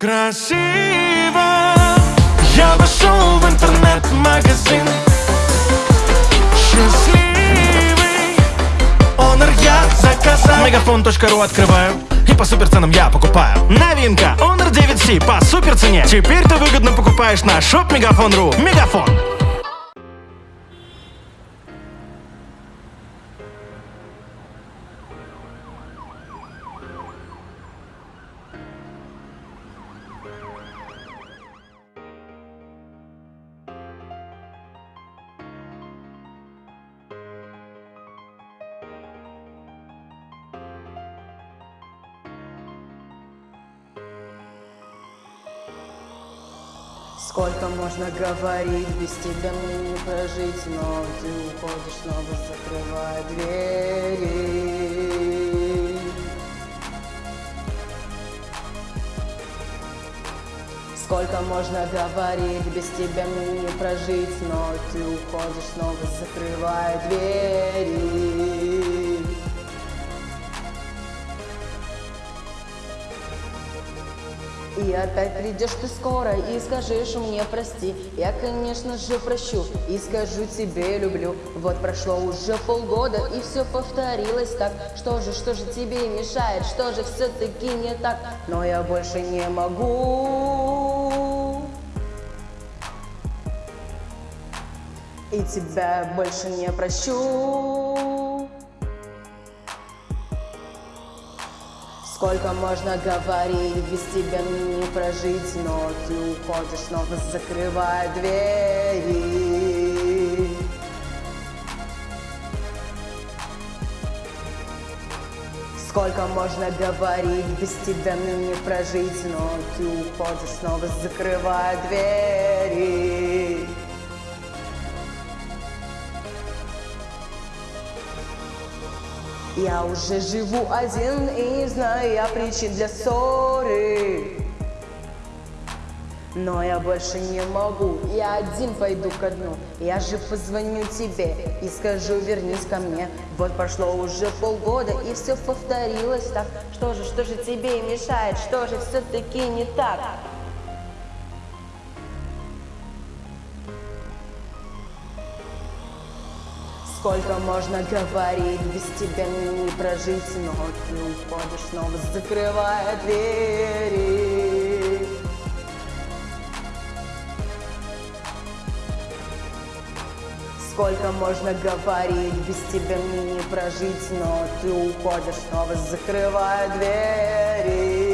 Красиво. Я вошел в интернет-магазин. Счастливый Honor я заказал. Мегафон.ру открываю. И по супер ценам я покупаю. Новинка. Honor 9C по супер цене Теперь ты выгодно покупаешь на shop Мегафон.ру Мегафон Сколько можно говорить, без тебя мне не прожить Но ты уходишь, снова закрывая двери. Сколько можно говорить, без тебя мне не прожить Но ты уходишь, снова закрывая двери И опять придешь ты скоро и скажешь мне прости Я, конечно же, прощу и скажу тебе люблю Вот прошло уже полгода и все повторилось так. Что же, что же тебе мешает, что же все-таки не так? Но я больше не могу. И тебя больше не прощу Сколько можно говорить, без тебя мне не прожить Но ты уходишь, снова закрывая двери. Сколько можно говорить, без тебя мне не прожить Но ты уходишь, снова закрывая двери Я уже живу один и не знаю я причин для ссоры. Но я больше не могу, я один пойду ко дну. Я же позвоню тебе и скажу вернись ко мне. Вот прошло уже полгода и все повторилось так. Что же, что же тебе мешает, что же все-таки не так? Сколько можно говорить, без тебя мне не прожить Но ты уходишь, снова закрывая двери. Сколько можно говорить, без тебя мне не прожить Но ты уходишь, снова закрывая двери